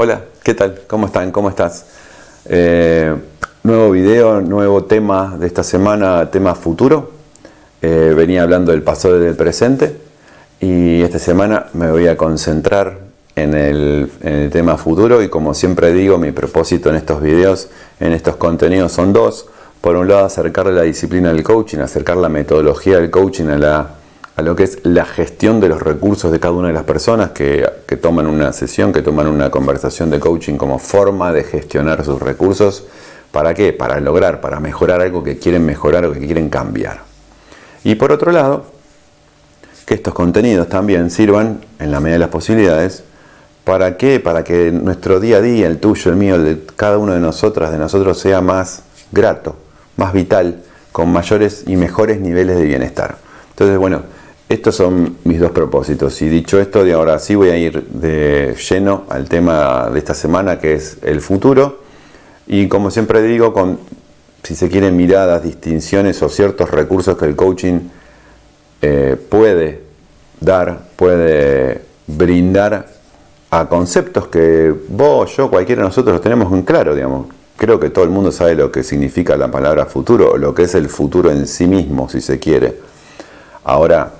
Hola, ¿qué tal? ¿Cómo están? ¿Cómo estás? Eh, nuevo video, nuevo tema de esta semana, tema futuro. Eh, venía hablando del pasado y del presente y esta semana me voy a concentrar en el, en el tema futuro y como siempre digo, mi propósito en estos videos, en estos contenidos son dos. Por un lado, acercarle la disciplina del coaching, acercar la metodología del coaching a la a lo que es la gestión de los recursos de cada una de las personas que, toman una sesión, que toman una conversación de coaching como forma de gestionar sus recursos. ¿Para qué? Para lograr, para mejorar algo que quieren mejorar o que quieren cambiar. Y por otro lado, que estos contenidos también sirvan, en la medida de las posibilidades, ¿para qué? Para que nuestro día a día, el tuyo, el mío, el de cada uno de nosotras, de nosotros, sea más grato, más vital, con mayores y mejores niveles de bienestar. Entonces, bueno, estos son mis dos propósitos y dicho esto, de ahora sí voy a ir de lleno al tema de esta semana que es el futuro y como siempre digo, con si se quieren miradas, distinciones o ciertos recursos que el coaching eh, puede dar, puede brindar a conceptos que vos, yo, cualquiera de nosotros los tenemos en claro, digamos. Creo que todo el mundo sabe lo que significa la palabra futuro, lo que es el futuro en sí mismo, si se quiere. Ahora,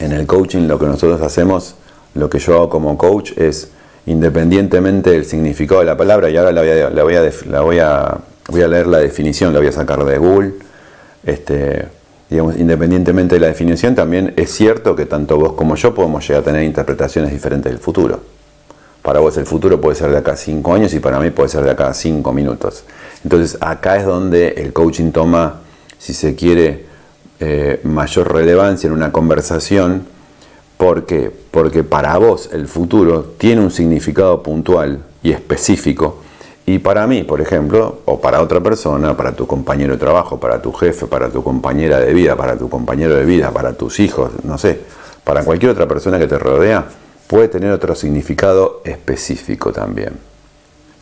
en el coaching lo que nosotros hacemos, lo que yo hago como coach es, independientemente del significado de la palabra, y ahora la voy a, leer la definición, la voy a sacar de Google, este, digamos, independientemente de la definición, también es cierto que tanto vos como yo podemos llegar a tener interpretaciones diferentes del futuro. Para vos el futuro puede ser de acá a 5 años y para mí puede ser de acá a 5 minutos. Entonces acá es donde el coaching toma, si se quiere, eh, mayor relevancia en una conversación. ¿Por qué? Porque para vos el futuro tiene un significado puntual y específico. Y para mí, por ejemplo, o para otra persona, para tu compañero de trabajo, para tu jefe, para tu compañera de vida, para tu compañero de vida, para tus hijos, no sé, para cualquier otra persona que te rodea, puede tener otro significado específico también.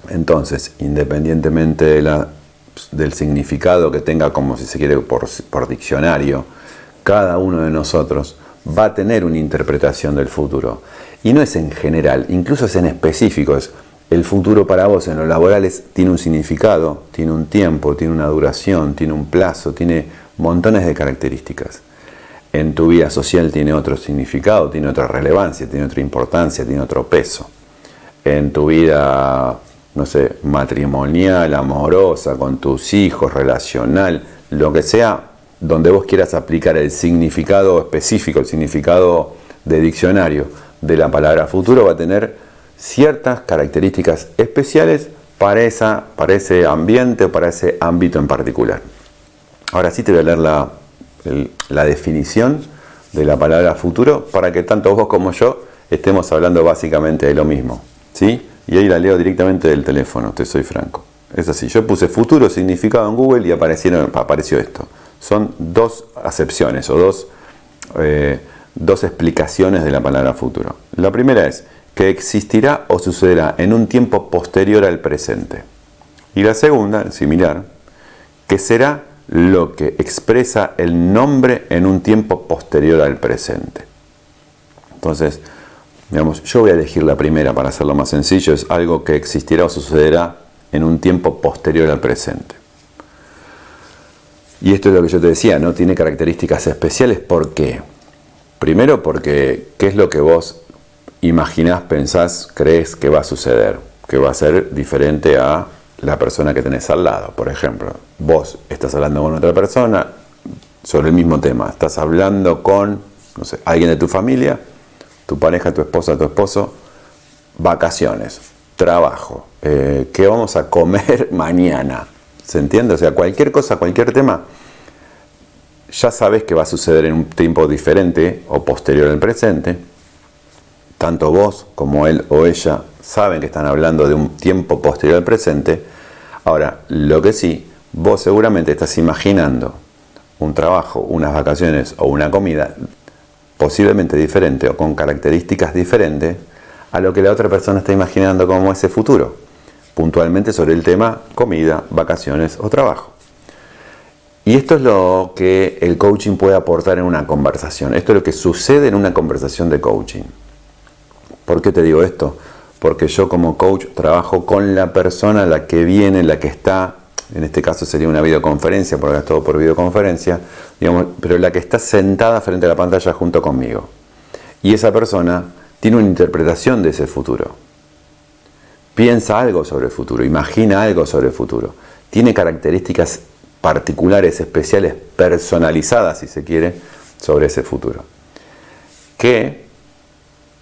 Entonces, independientemente de la del significado que tenga, como si se quiere por, diccionario, cada uno de nosotros va a tener una interpretación del futuro. Y no es en general, incluso es en específico. Es el futuro para vos en lo laboral tiene un significado, tiene un tiempo, tiene una duración, tiene un plazo, tiene montones de características. En tu vida social tiene otro significado, tiene otra relevancia, tiene otra importancia, tiene otro peso. En tu vida no sé, matrimonial, amorosa, con tus hijos, relacional, lo que sea, donde vos quieras aplicar el significado específico, el significado de diccionario de la palabra futuro, va a tener ciertas características especiales para, esa, para ese ambiente o para ese ámbito en particular. Ahora sí te voy a leer la, la definición de la palabra futuro para que tanto vos como yo estemos hablando básicamente de lo mismo. ¿sí? Y ahí la leo directamente del teléfono, te soy franco. Es así, yo puse futuro significado en Google y aparecieron, apareció esto. Son dos acepciones o dos, eh, dos explicaciones de la palabra futuro. La primera es que existirá o sucederá en un tiempo posterior al presente. Y la segunda, similar, que será lo que expresa el nombre en un tiempo posterior al presente. Entonces, Digamos, yo voy a elegir la primera para hacerlo más sencillo, es algo que existirá o sucederá en un tiempo posterior al presente. Y esto es lo que yo te decía, no tiene características especiales, ¿por qué? Primero porque, ¿qué es lo que vos imaginás, pensás, crees que va a suceder? Que va a ser diferente a la persona que tenés al lado. Por ejemplo, vos estás hablando con otra persona sobre el mismo tema, estás hablando con, no sé, alguien de tu familia, tu pareja, tu esposa, tu esposo, vacaciones, trabajo, eh, qué vamos a comer mañana. ¿Se entiende? O sea, cualquier cosa, cualquier tema, ya sabes que va a suceder en un tiempo diferente o posterior al presente. Tanto vos como él o ella saben que están hablando de un tiempo posterior al presente. Ahora, lo que sí, vos seguramente estás imaginando un trabajo, unas vacaciones o una comida posiblemente diferente o con características diferentes a lo que la otra persona está imaginando como ese futuro, puntualmente sobre el tema comida, vacaciones o trabajo. Y esto es lo que el coaching puede aportar en una conversación. Esto es lo que sucede en una conversación de coaching. ¿Por qué te digo esto? porque yo como coach trabajo con la persona, la que viene, la que está, en este caso sería una videoconferencia, porque es todo por videoconferencia, digamos, pero la que está sentada frente a la pantalla junto conmigo. Y esa persona tiene una interpretación de ese futuro. Piensa algo sobre el futuro, imagina algo sobre el futuro. Tiene características particulares, especiales, personalizadas, si se quiere, sobre ese futuro. Que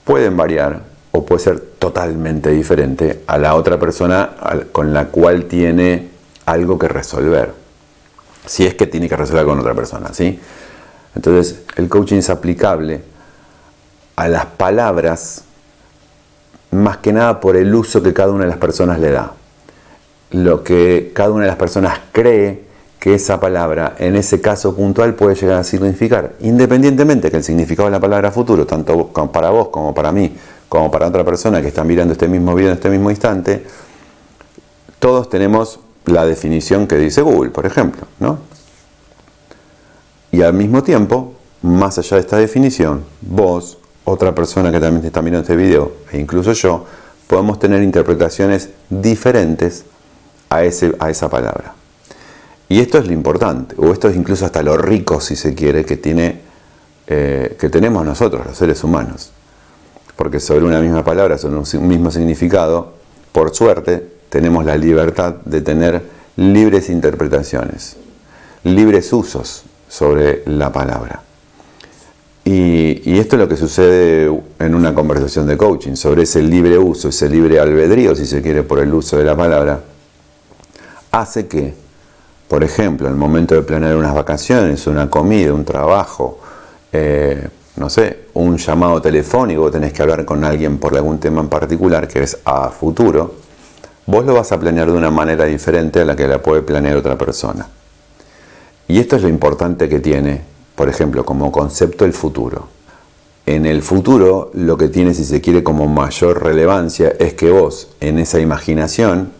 pueden variar o puede ser totalmente diferente a la otra persona con la cual tiene algo que resolver. Si es que tiene que resolver con otra persona, ¿sí? Entonces, el coaching es aplicable a las palabras más que nada por el uso que cada una de las personas le da. Lo que cada una de las personas cree que esa palabra en ese caso puntual puede llegar a significar, independientemente que el significado de la palabra futuro, tanto para vos como para mí, como para otra persona que está mirando este mismo video en este mismo instante, todos tenemos la definición que dice Google, por ejemplo, ¿no? Y al mismo tiempo, más allá de esta definición, vos, otra persona que también está mirando este video, e incluso yo, podemos tener interpretaciones diferentes a, ese, a esa palabra. Y esto es lo importante, o esto es incluso hasta lo rico, si se quiere, que, tiene, eh, que tenemos nosotros, los seres humanos. Porque sobre una misma palabra, sobre un mismo significado, por suerte, tenemos la libertad de tener libres interpretaciones, libres usos sobre la palabra. Y, esto es lo que sucede en una conversación de coaching, sobre ese libre uso, ese libre albedrío, si se quiere, por el uso de la palabra, hace que por ejemplo, en el momento de planear unas vacaciones, una comida, un trabajo, eh, no sé, un llamado telefónico, tenés que hablar con alguien por algún tema en particular que es a futuro, vos lo vas a planear de una manera diferente a la que la puede planear otra persona. Y esto es lo importante que tiene, por ejemplo, como concepto el futuro. En el futuro lo que tiene, si se quiere, como mayor relevancia es que vos, en esa imaginación,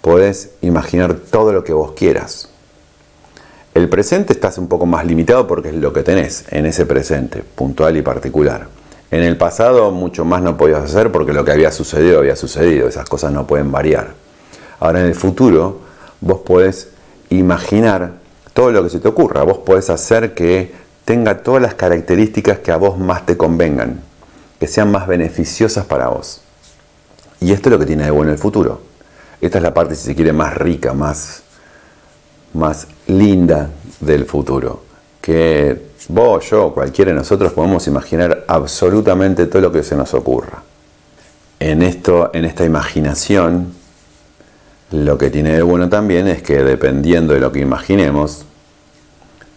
podés imaginar todo lo que vos quieras. El presente estás un poco más limitado porque es lo que tenés en ese presente, puntual y particular. En el pasado mucho más no podías hacer porque lo que había sucedido había sucedido, esas cosas no pueden variar. Ahora en el futuro vos podés imaginar todo lo que se te ocurra, vos podés hacer que tenga todas las características que a vos más te convengan, que sean más beneficiosas para vos. Y esto es lo que tiene de bueno el futuro esta es la parte, si se quiere, más rica, más, más linda del futuro. Que vos, yo, cualquiera de nosotros podemos imaginar absolutamente todo lo que se nos ocurra. En, esto, en esta imaginación, lo que tiene de bueno también es que dependiendo de lo que imaginemos,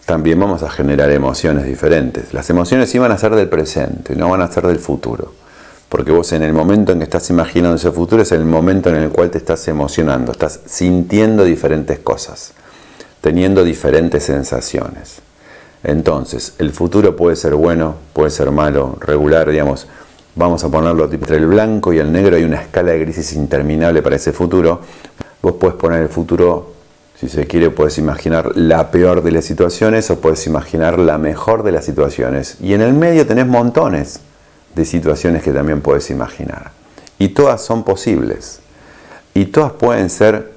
también vamos a generar emociones diferentes. Las emociones sí van a ser del presente, no van a ser del futuro. Porque vos en el momento en que estás imaginando ese futuro es el momento en el cual te estás emocionando, estás sintiendo diferentes cosas, teniendo diferentes sensaciones. Entonces, el futuro puede ser bueno, puede ser malo, regular, digamos, vamos a ponerlo entre el blanco y el negro hay una escala de grises interminable para ese futuro. Vos puedes poner el futuro, si se quiere, puedes imaginar la peor de las situaciones o puedes imaginar la mejor de las situaciones. Y en el medio tenés montones de situaciones que también puedes imaginar. Y todas son posibles. Y todas pueden ser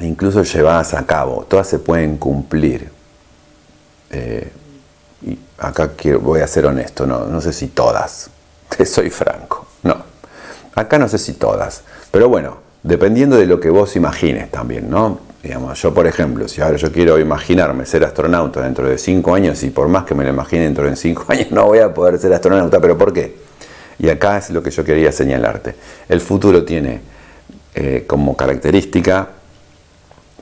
incluso llevadas a cabo, todas se pueden cumplir. Eh, y acá quiero, voy a ser honesto, no, no sé si todas, te soy franco, no. Acá no sé si todas, pero bueno, dependiendo de lo que vos imagines también, ¿no? Digamos, yo por ejemplo, si ahora yo quiero imaginarme ser astronauta dentro de cinco años y por más que me lo imagine dentro de cinco años no voy a poder ser astronauta, pero ¿por qué? Y acá es lo que yo quería señalarte. El futuro tiene eh, como característica,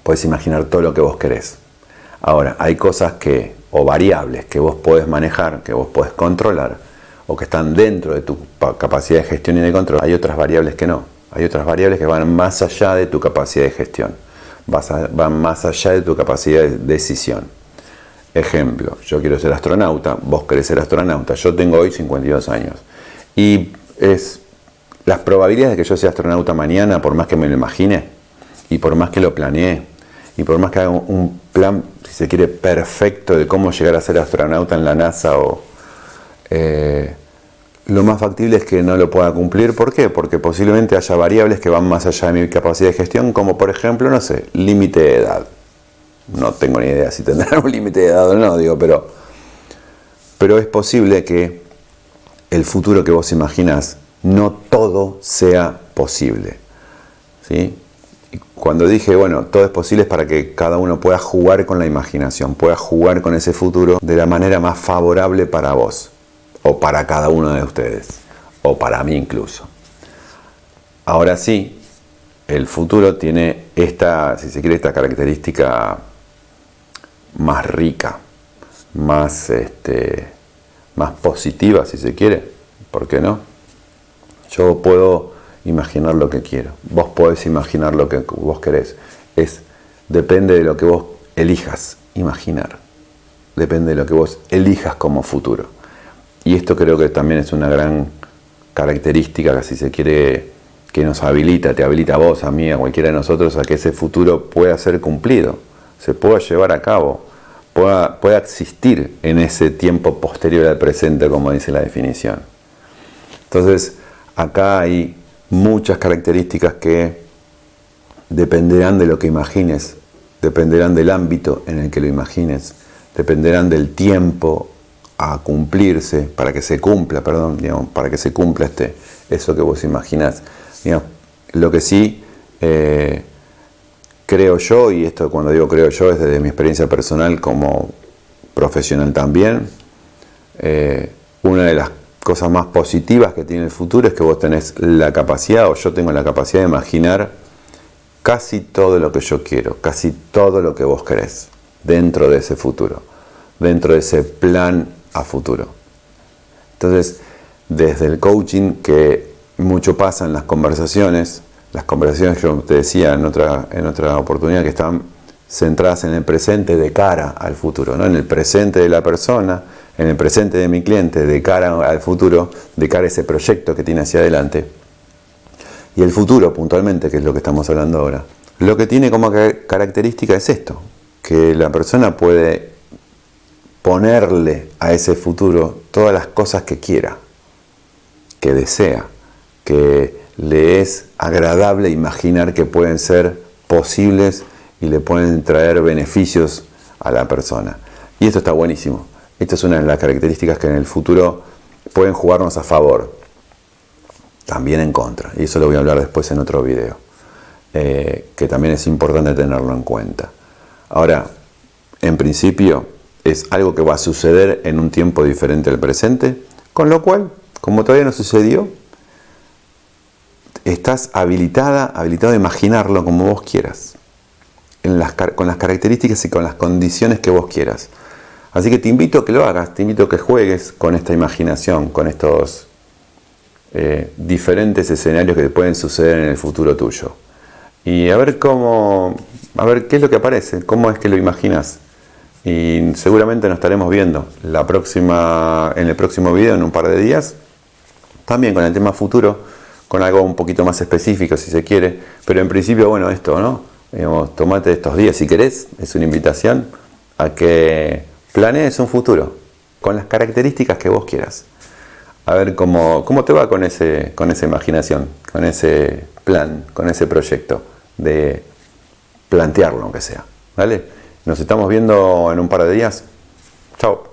puedes imaginar todo lo que vos querés. Ahora, hay cosas que, o variables que vos podés manejar, que vos podés controlar, o que están dentro de tu capacidad de gestión y de control. Hay otras variables que no. Hay otras variables que van más allá de tu capacidad de gestión van más allá de tu capacidad de decisión. Ejemplo, yo quiero ser astronauta, vos querés ser astronauta, yo tengo hoy 52 años. Y es las probabilidades de que yo sea astronauta mañana, por más que me lo imagine, y por más que lo planeé, y por más que haga un plan, si se quiere, perfecto de cómo llegar a ser astronauta en la NASA o... Eh, lo más factible es que no lo pueda cumplir. ¿Por qué? Porque posiblemente haya variables que van más allá de mi capacidad de gestión, como por ejemplo, no sé, límite de edad. No tengo ni idea si tendrá un límite de edad o no, digo, pero, pero es posible que el futuro que vos imaginas no todo sea posible. ¿sí? Cuando dije, bueno, todo es posible es para que cada uno pueda jugar con la imaginación, pueda jugar con ese futuro de la manera más favorable para vos, o para cada uno de ustedes, o para mí incluso. Ahora sí, el futuro tiene esta, si se quiere, esta característica más rica, más, este, más positiva, si se quiere, ¿por qué no? Yo puedo imaginar lo que quiero. Vos podés imaginar lo que vos querés. Es, depende de lo que vos elijas imaginar. Depende de lo que vos elijas como futuro. Y esto creo que también es una gran característica que si se quiere que nos habilita, te habilita a vos, a mí, a cualquiera de nosotros, a que ese futuro pueda ser cumplido, se pueda llevar a cabo, pueda, pueda existir en ese tiempo posterior al presente, como dice la definición. Entonces, acá hay muchas características que dependerán de lo que imagines, dependerán del ámbito en el que lo imagines, dependerán del tiempo a cumplirse, para que se cumpla, perdón, para que se cumpla este, eso que vos imaginás. lo que sí eh, creo yo, y esto cuando digo creo yo es desde mi experiencia personal como profesional también, eh, una de las cosas más positivas que tiene el futuro es que vos tenés la capacidad, o yo tengo la capacidad de imaginar casi todo lo que yo quiero, casi todo lo que vos querés dentro de ese futuro, dentro de ese plan a futuro. Entonces, desde el coaching, que mucho pasa en las conversaciones, las conversaciones que yo te decía en otra, en otra oportunidad, que están centradas en el presente de cara al futuro, ¿no? en el presente de la persona, en el presente de mi cliente, de cara al futuro, de cara a ese proyecto que tiene hacia adelante. Y el futuro, puntualmente, que es lo que estamos hablando ahora, lo que tiene como característica es esto, que la persona puede ponerle a ese futuro todas las cosas que quiera, que desea, que le es agradable imaginar que pueden ser posibles y le pueden traer beneficios a la persona. Y esto está buenísimo. Esta es una de las características que en el futuro pueden jugarnos a favor, también en contra. Y eso lo voy a hablar después en otro video, eh, que también es importante tenerlo en cuenta. Ahora, en principio es algo que va a suceder en un tiempo diferente al presente, con lo cual, como todavía no sucedió, estás habilitada, habilitado a imaginarlo como vos quieras, con las características y con las condiciones que vos quieras. Así que te invito a que lo hagas, te invito a que juegues con esta imaginación, con estos eh, diferentes escenarios que pueden suceder en el futuro tuyo. Y a ver cómo, a ver qué es lo que aparece, cómo es que lo imaginas. Y seguramente nos estaremos viendo la próxima, en el próximo video en un par de días. También con el tema futuro, con algo un poquito más específico si se quiere. Pero en principio, bueno, esto, ¿no? Digamos, tomate estos días si querés, es una invitación a que Planees un futuro con las características que vos quieras. A ver cómo, cómo te va con, ese, con esa imaginación, con ese plan, con ese proyecto de plantearlo aunque sea. ¿Vale? Nos estamos viendo en un par de días. Chao.